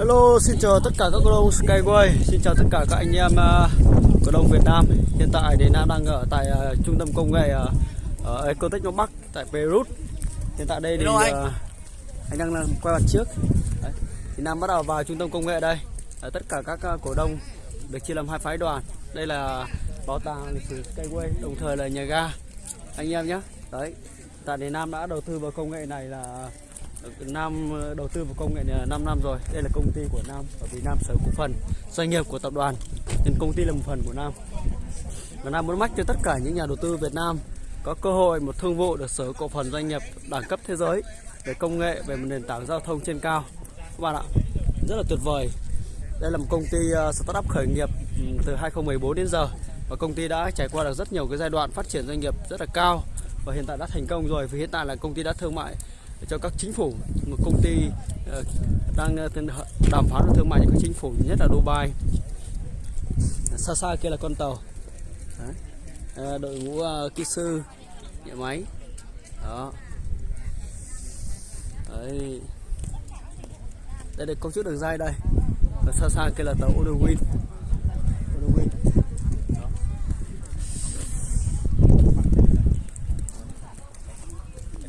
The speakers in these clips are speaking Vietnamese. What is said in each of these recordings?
Hello, xin chào tất cả các cổ đông Skyway, xin chào tất cả các anh em uh, cổ đông Việt Nam. Hiện tại thì Nam đang ở tại uh, trung tâm công nghệ uh, Ecotech Đông Bắc tại Beirut. Hiện tại đây thì uh, anh đang quay mặt trước. Đấy. Thì Nam bắt đầu vào trung tâm công nghệ đây. Ở tất cả các uh, cổ đông được chia làm hai phái đoàn. Đây là bảo tàng lịch sử Skyway, đồng thời là nhà ga. Anh em nhé. Đấy. Tại thì Nam đã đầu tư vào công nghệ này là Nam ờ, đầu tư vào công nghệ này là 5 năm rồi. Đây là công ty của Nam ở Việt Nam sở cổ phần doanh nghiệp của tập đoàn. Nên công ty là một phần của Nam. Và Nam muốn mách cho tất cả những nhà đầu tư Việt Nam có cơ hội một thương vụ được sở cổ phần doanh nghiệp đẳng cấp thế giới về công nghệ về một nền tảng giao thông trên cao. Các bạn ạ, rất là tuyệt vời. Đây là một công ty ờ, startup khởi nghiệp ừ, từ 2014 đến giờ và công ty đã trải qua được rất nhiều cái giai đoạn phát triển doanh nghiệp rất là cao và hiện tại đã thành công rồi vì hiện tại là công ty đã thương mại cho các chính phủ một công ty ờ, đang ờ, đàm phán thương mại với các chính phủ, nhất là Dubai. Xa xa kia là con tàu. Đấy. Ờ, đội ngũ kỹ sư, nhà máy. Đó. Đấy. đây là công chức đường dây đây. Và xa xa kia là tàu Odin Odowin Đó.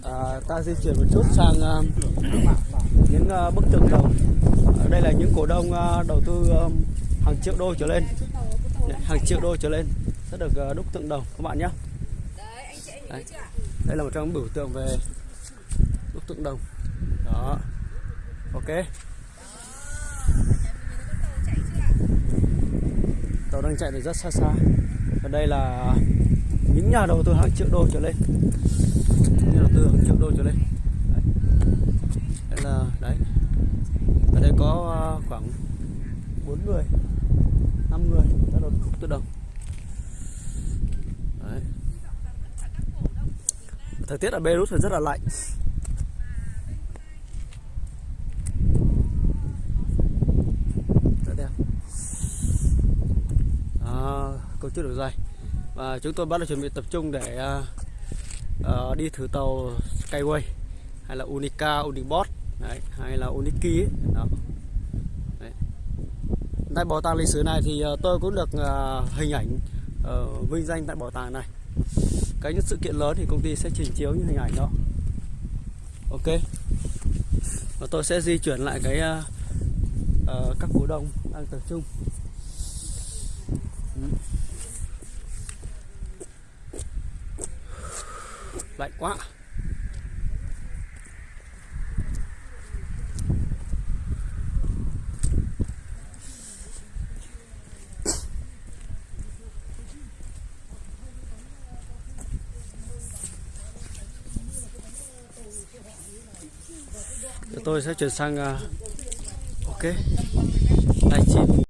à, ta di chuyển một chút sang ờ, những ờ, bức tường đồng ở đây là những cổ đông ờ, đầu tư hàng triệu đô trở lên. Hàng triệu đô trở lên. Sẽ được đúc tượng đồng các bạn nhé. Đây. đây là một trong biểu tượng về đúc tượng đồng đó. Ok. Tàu đang chạy từ rất xa xa. Và đây là những nhà đầu tư hàng triệu đô trở lên. Những nhà đầu tư hàng triệu đô trở lên. Đấy, đây là đấy. Ở đây có à, khoảng 4 người 5 người đã đầu tư tự động đấy. thời tiết ở Beirut thì rất là lạnh. Rất đẹp. À, câu chuyện được dài và chúng tôi bắt đầu chuẩn bị tập trung để uh, uh, đi thử tàu Skyway hay là Unica, Unibot đấy, hay là Uniki ấy. Đó. Đấy. Tại bảo tàng lịch sử này thì uh, tôi cũng được uh, hình ảnh uh, vinh danh tại bảo tàng này cái những sự kiện lớn thì công ty sẽ trình chiếu những hình ảnh đó ok và tôi sẽ di chuyển lại cái uh, uh, các cổ đông đang tập trung ừ. Lạnh quá. Tôi sẽ chuyển sang uh, ok. Livestream